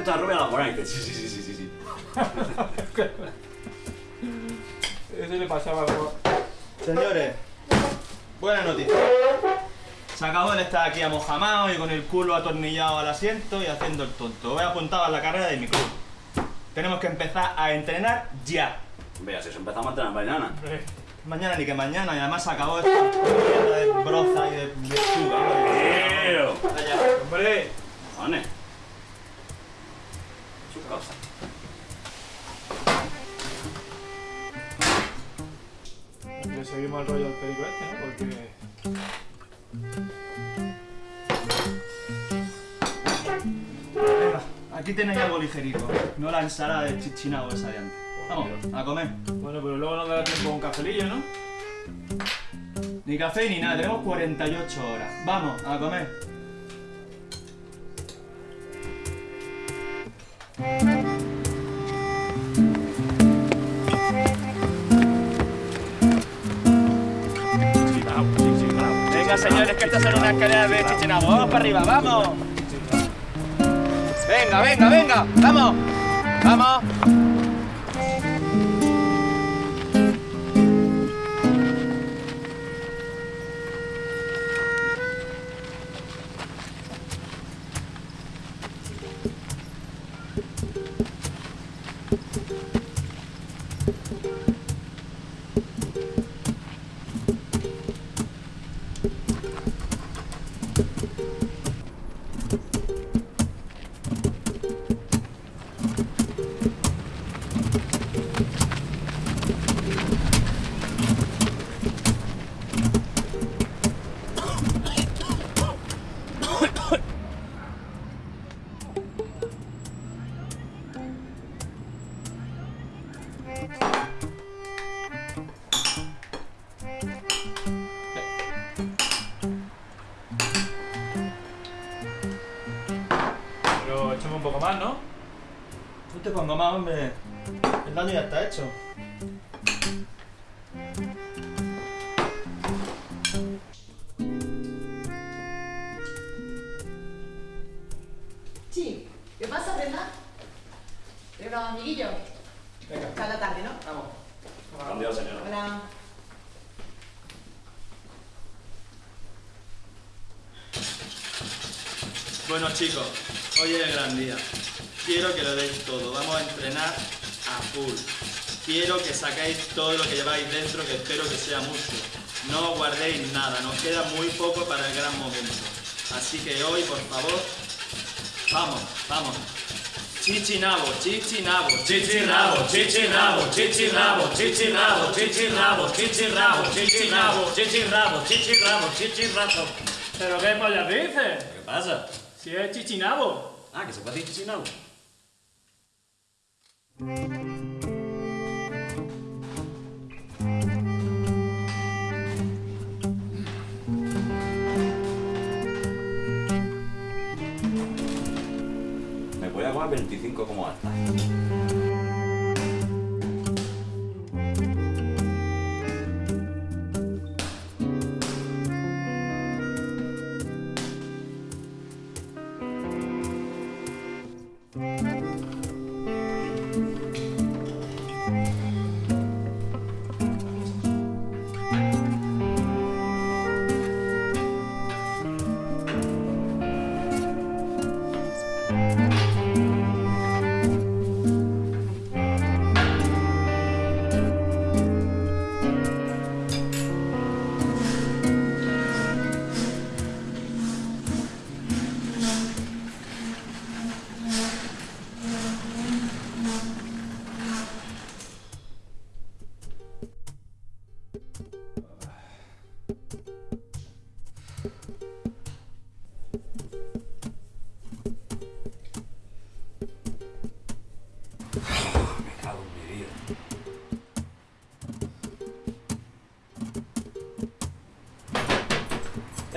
esta rubia la buena. Y dice, sí, sí, sí, sí, sí, sí. Eso le pasaba algo. Señores, buena noticia. Se acabó de estar aquí amojamado y con el culo atornillado al asiento y haciendo el tonto. Voy apuntado a la carrera de mi club. Tenemos que empezar a entrenar ya. Vea, si os empezamos a entrenar mañana. Mañana ni que mañana, y además se acabó esta mierda de broza y de lechuga. ¡Hombre! Le seguimos el rollo del perico este, ¿no? Porque. Venga, aquí tenéis algo ligerito. No la ensalada de chichinabo esa de antes. Vamos, a comer. Bueno, pero luego nos dará tiempo a un cafelillo, ¿no? Ni café ni nada, tenemos 48 horas. Vamos, a comer. Venga, señores, que estas son unas escaleras de chichinabo. Vamos para arriba, vamos. Venga, venga, venga. Vamos. Vamos. Pero echamos un poco más, ¿no? No te pongo más, hombre. El daño ya está hecho. Sí, ¿qué pasa, Brenda? ¿Tengo un amiguillo? Venga, Cada tarde, ¿no? vamos. Adiós, señora. Hola. Bueno chicos, hoy es el gran día. Quiero que lo deis todo. Vamos a entrenar a full. Quiero que sacáis todo lo que lleváis dentro, que espero que sea mucho. No guardéis nada, nos queda muy poco para el gran momento. Así que hoy, por favor, vamos, vamos. Chichinabo, chichinabo, chichinabo, chichinabo, chichinabo, chichinabo, chichinabo, chichinabo, chichinabo, chichinabo, chichinabo, chichinabo. ¿Pero qué pollas dices? ¿Qué pasa? Si es chichinabo. Ah, que se puede decir chichinabo. 25 como hasta.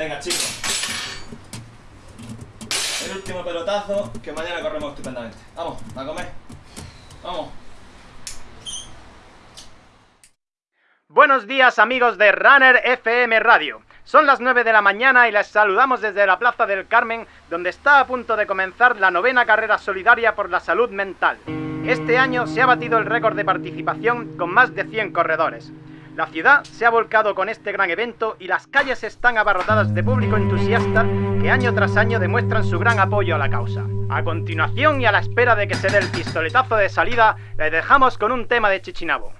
Venga, chicos. El último pelotazo, que mañana corremos estupendamente. Vamos, a comer. Vamos. Buenos días amigos de Runner FM Radio. Son las 9 de la mañana y les saludamos desde la Plaza del Carmen, donde está a punto de comenzar la novena carrera solidaria por la salud mental. Este año se ha batido el récord de participación con más de 100 corredores. La ciudad se ha volcado con este gran evento y las calles están abarrotadas de público entusiasta que año tras año demuestran su gran apoyo a la causa. A continuación y a la espera de que se dé el pistoletazo de salida, les dejamos con un tema de Chichinabo.